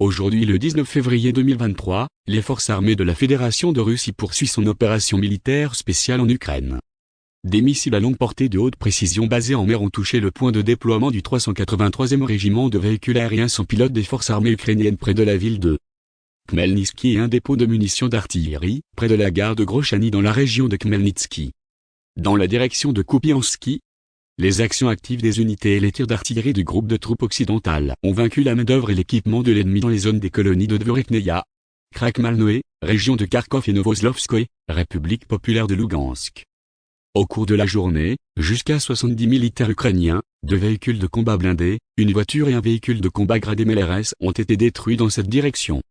Aujourd'hui le 19 février 2023, les forces armées de la Fédération de Russie poursuivent son opération militaire spéciale en Ukraine. Des missiles à longue portée de haute précision basés en mer ont touché le point de déploiement du 383e régiment de véhicules aériens sans pilote des forces armées ukrainiennes près de la ville de Khmelnytsky et un dépôt de munitions d'artillerie, près de la gare de Grochany dans la région de Khmelnytsky. Dans la direction de Kupiansky, les actions actives des unités et les tirs d'artillerie du groupe de troupes occidentales ont vaincu la main-d'œuvre et l'équipement de l'ennemi dans les zones des colonies de Dvorekneia, Krakmalnoe, région de Kharkov et Novoslovskoye, République populaire de Lugansk. Au cours de la journée, jusqu'à 70 militaires ukrainiens, deux véhicules de combat blindés, une voiture et un véhicule de combat gradé MLRS ont été détruits dans cette direction.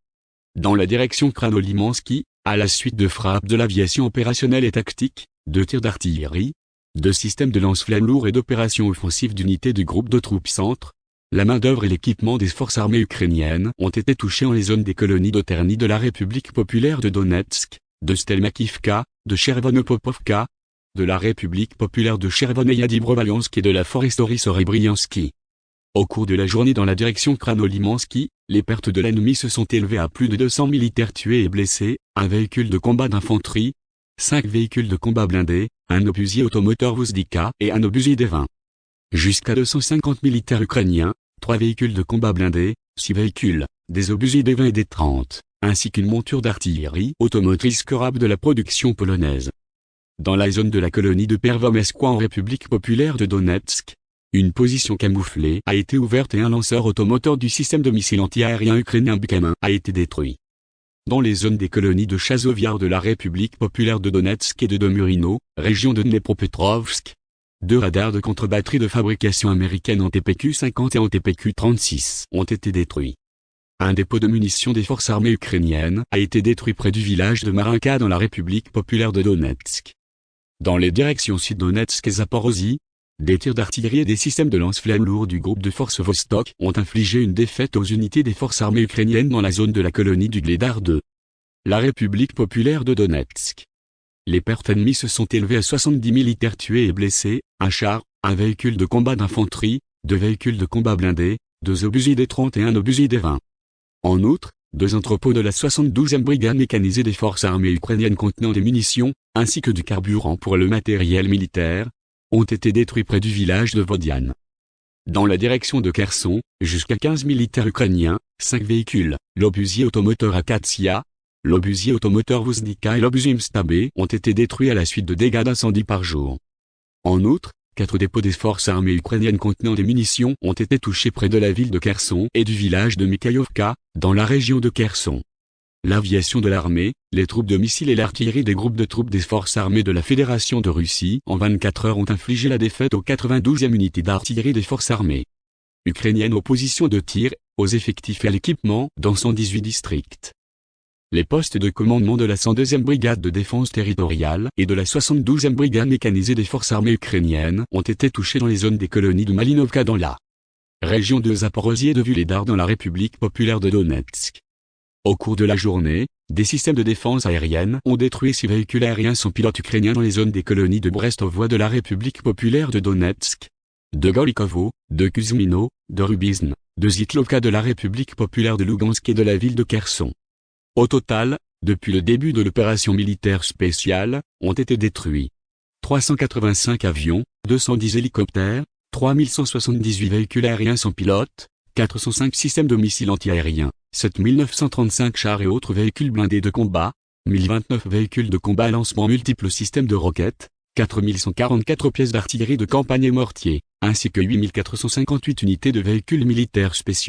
Dans la direction Kranolimansky, à la suite de frappes de l'aviation opérationnelle et tactique, de tirs d'artillerie, de systèmes de lance-flammes lourds et d'opérations offensives d'unités du groupe de troupes centre, la main-d'œuvre et l'équipement des forces armées ukrainiennes ont été touchés en les zones des colonies d'Oterny de la République populaire de Donetsk, de Stelmakivka, de Chervonopopovka, de la République populaire de Chervoneia et de la Forestory Sorebriansky. Au cours de la journée dans la direction Kranolimansky, les pertes de l'ennemi se sont élevées à plus de 200 militaires tués et blessés, un véhicule de combat d'infanterie, 5 véhicules de combat blindés, un obusier automoteur Vuzdika et un obusier D-20. Jusqu'à 250 militaires ukrainiens, 3 véhicules de combat blindés, 6 véhicules, des obusiers D-20 et D-30, ainsi qu'une monture d'artillerie automotrice curable de la production polonaise. Dans la zone de la colonie de Pervomeskwa en République populaire de Donetsk, une position camouflée a été ouverte et un lanceur automoteur du système de missiles anti-aérien ukrainien Bukamin a été détruit. Dans les zones des colonies de Chazoviar de la République populaire de Donetsk et de Domurino, région de Dnepropetrovsk, deux radars de contre-batterie de fabrication américaine en TPQ-50 et en TPQ-36 ont été détruits. Un dépôt de munitions des forces armées ukrainiennes a été détruit près du village de Marinka dans la République populaire de Donetsk. Dans les directions Sud-Donetsk et Zaporozhye, des tirs d'artillerie et des systèmes de lance-flammes lourds du groupe de forces Vostok ont infligé une défaite aux unités des forces armées ukrainiennes dans la zone de la colonie du Gledar 2. La République populaire de Donetsk. Les pertes ennemies se sont élevées à 70 militaires tués et blessés, un char, un véhicule de combat d'infanterie, deux véhicules de combat blindés, deux obusiers des 30 et un obusier des 20. En outre, deux entrepôts de la 72e brigade mécanisée des forces armées ukrainiennes contenant des munitions, ainsi que du carburant pour le matériel militaire, ont été détruits près du village de Vodian. Dans la direction de Kherson, jusqu'à 15 militaires ukrainiens, 5 véhicules, l'obusier automoteur Akatsiya, l'obusier automoteur Vuzdika et l'obusier Mstabé ont été détruits à la suite de dégâts d'incendie par jour. En outre, quatre dépôts des forces armées ukrainiennes contenant des munitions ont été touchés près de la ville de Kherson et du village de Mikhaïovka, dans la région de Kherson. L'aviation de l'armée, les troupes de missiles et l'artillerie des groupes de troupes des forces armées de la Fédération de Russie en 24 heures ont infligé la défaite aux 92e unités d'artillerie des forces armées ukrainiennes aux positions de tir, aux effectifs et à l'équipement dans 118 districts. Les postes de commandement de la 102e brigade de défense territoriale et de la 72e brigade mécanisée des forces armées ukrainiennes ont été touchés dans les zones des colonies de Malinovka dans la région de Zaporozhye et de Vuledar dans la République populaire de Donetsk. Au cours de la journée, des systèmes de défense aérienne ont détruit six véhicules aériens sans pilote ukrainiens dans les zones des colonies de Brestovoie de la République populaire de Donetsk, de Golikovo, de Kuzmino, de Rubizn, de Zitlovka de la République populaire de Lugansk et de la ville de Kherson. Au total, depuis le début de l'opération militaire spéciale, ont été détruits 385 avions, 210 hélicoptères, 3178 véhicules aériens sans pilote, 405 systèmes de missiles antiaériens, 7935 chars et autres véhicules blindés de combat, 1029 véhicules de combat à lancement multiples systèmes de roquettes, 4144 pièces d'artillerie de campagne et mortiers, ainsi que 8458 unités de véhicules militaires spéciaux.